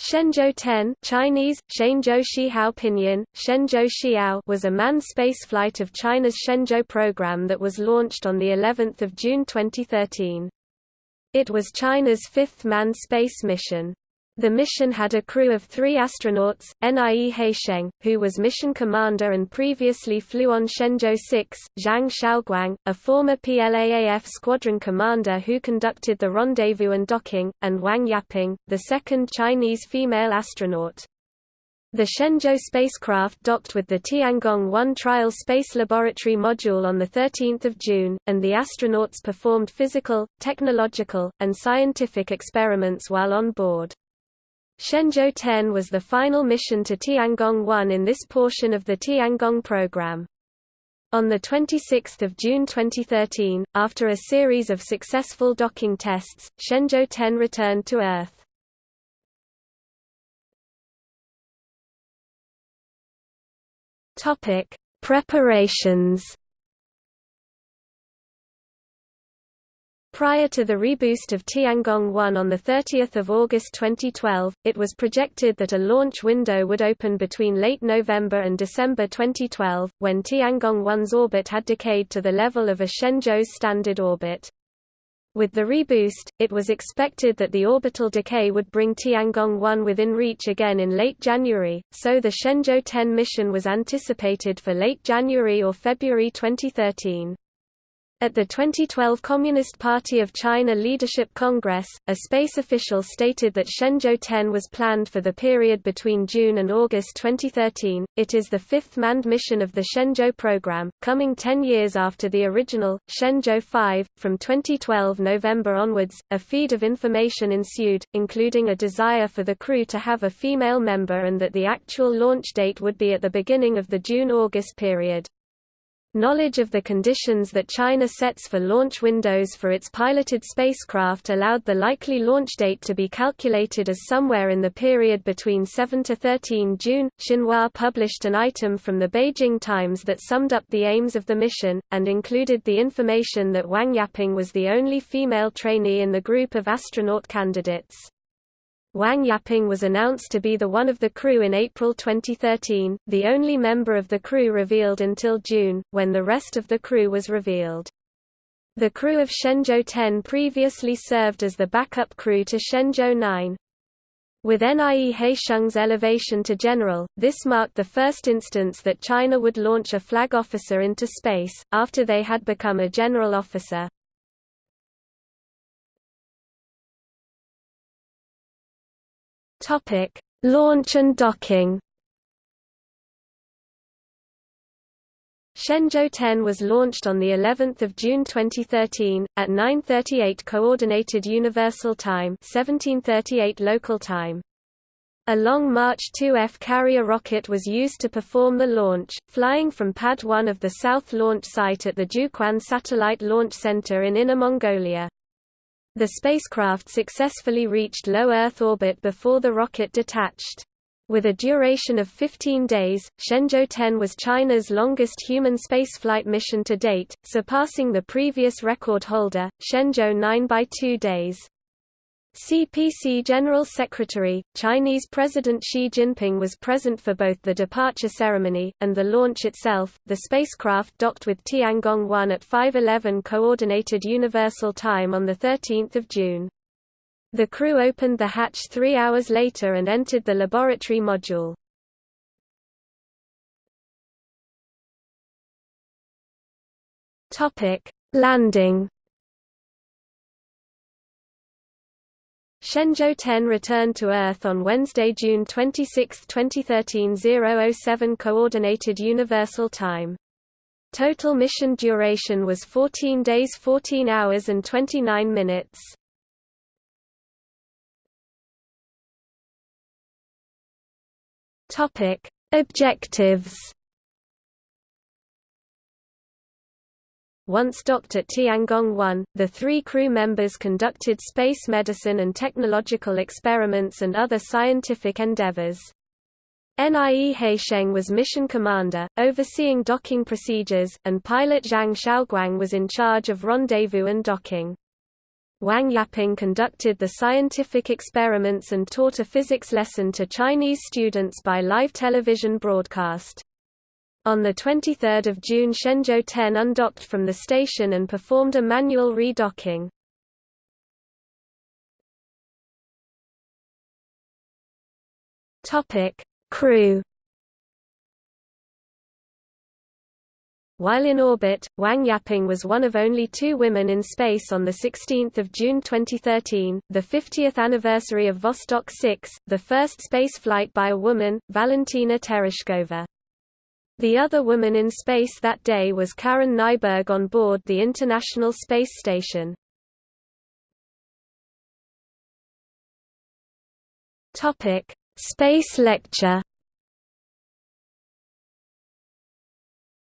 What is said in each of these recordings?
Shenzhou 10 Chinese, Shenzhou Shihao Pinyin, Shenzhou Xiao was a manned spaceflight of China's Shenzhou program that was launched on of June 2013. It was China's fifth manned space mission. The mission had a crew of three astronauts, Nie Haisheng, who was mission commander and previously flew on Shenzhou 6, Zhang Xiaoguang, a former PLAAF squadron commander who conducted the rendezvous and docking, and Wang Yaping, the second Chinese female astronaut. The Shenzhou spacecraft docked with the Tiangong-1 Trial Space Laboratory module on 13 June, and the astronauts performed physical, technological, and scientific experiments while on board. Shenzhou 10 was the final mission to Tiangong-1 in this portion of the Tiangong program. On 26 June 2013, after a series of successful docking tests, Shenzhou 10 returned to Earth. Preparations Prior to the reboost of Tiangong-1 on 30 August 2012, it was projected that a launch window would open between late November and December 2012, when Tiangong-1's orbit had decayed to the level of a Shenzhou's standard orbit. With the reboost, it was expected that the orbital decay would bring Tiangong-1 within reach again in late January, so the Shenzhou 10 mission was anticipated for late January or February 2013. At the 2012 Communist Party of China Leadership Congress, a space official stated that Shenzhou 10 was planned for the period between June and August 2013. It is the fifth manned mission of the Shenzhou program, coming 10 years after the original, Shenzhou 5. From 2012 November onwards, a feed of information ensued, including a desire for the crew to have a female member and that the actual launch date would be at the beginning of the June-August period. Knowledge of the conditions that China sets for launch windows for its piloted spacecraft allowed the likely launch date to be calculated as somewhere in the period between 7 to 13 June. Xinhua published an item from the Beijing Times that summed up the aims of the mission, and included the information that Wang Yaping was the only female trainee in the group of astronaut candidates. Wang Yaping was announced to be the one of the crew in April 2013, the only member of the crew revealed until June, when the rest of the crew was revealed. The crew of Shenzhou 10 previously served as the backup crew to Shenzhou 9. With Nie Haisheng's elevation to general, this marked the first instance that China would launch a flag officer into space, after they had become a general officer. Topic: Launch and docking. Shenzhou 10 was launched on the 11th of June 2013 at 9:38 coordinated universal time, 1738 local time. A Long March 2F carrier rocket was used to perform the launch, flying from Pad 1 of the South Launch Site at the Jiuquan Satellite Launch Center in Inner Mongolia. The spacecraft successfully reached low Earth orbit before the rocket detached. With a duration of 15 days, Shenzhou 10 was China's longest human spaceflight mission to date, surpassing the previous record holder, Shenzhou 9 by two days. CPC General Secretary, Chinese President Xi Jinping was present for both the departure ceremony, and the launch itself. The spacecraft docked with Tiangong-1 at 5.11 Coordinated Universal Time on 13 June. The crew opened the hatch three hours later and entered the laboratory module. Topic: Landing Shenzhou 10 returned to Earth on Wednesday, June 26, 2013 007 Coordinated Universal Time. Total mission duration was 14 days 14 hours and 29 minutes. Objectives Once docked at Tiangong-1, the three crew members conducted space medicine and technological experiments and other scientific endeavors. Nie Haisheng was mission commander, overseeing docking procedures, and pilot Zhang Xiaoguang was in charge of rendezvous and docking. Wang Yaping conducted the scientific experiments and taught a physics lesson to Chinese students by live television broadcast. On 23 June Shenzhou 10 undocked from the station and performed a manual redocking. Crew While in orbit, Wang Yaping was one of only two women in space on 16 June 2013, the 50th anniversary of Vostok 6, the first space flight by a woman, Valentina Tereshkova. The other woman in space that day was Karen Nyberg on board the International Space Station. Topic: Space lecture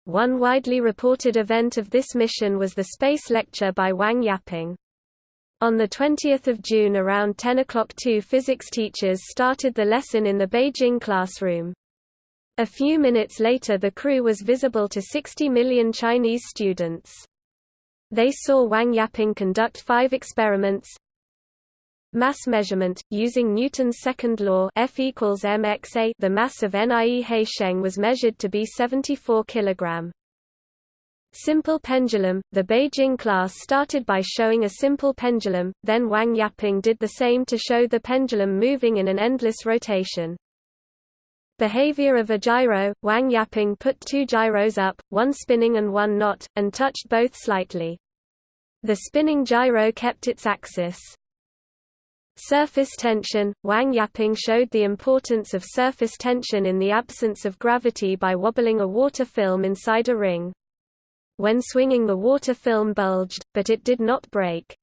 One widely reported event of this mission was the space lecture by Wang Yaping. On 20 June around 10 o'clock two physics teachers started the lesson in the Beijing classroom. A few minutes later the crew was visible to 60 million Chinese students. They saw Wang Yaping conduct five experiments, Mass measurement, using Newton's second law F equals mxa the mass of Nie Sheng was measured to be 74 kg. Simple pendulum – The Beijing class started by showing a simple pendulum, then Wang Yaping did the same to show the pendulum moving in an endless rotation. Behavior of a gyro – Wang Yaping put two gyros up, one spinning and one not, and touched both slightly. The spinning gyro kept its axis. Surface tension – Wang Yaping showed the importance of surface tension in the absence of gravity by wobbling a water film inside a ring. When swinging the water film bulged, but it did not break.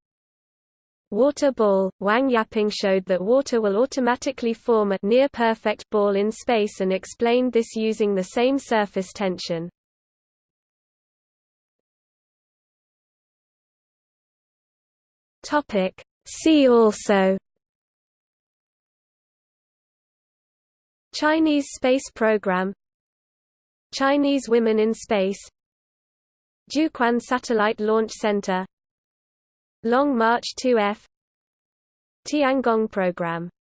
Water ball – Wang Yaping showed that water will automatically form a near-perfect ball in space and explained this using the same surface tension. See also. Chinese space program. Chinese women in space. Jiuquan Satellite Launch Center Long March 2F Tiangong program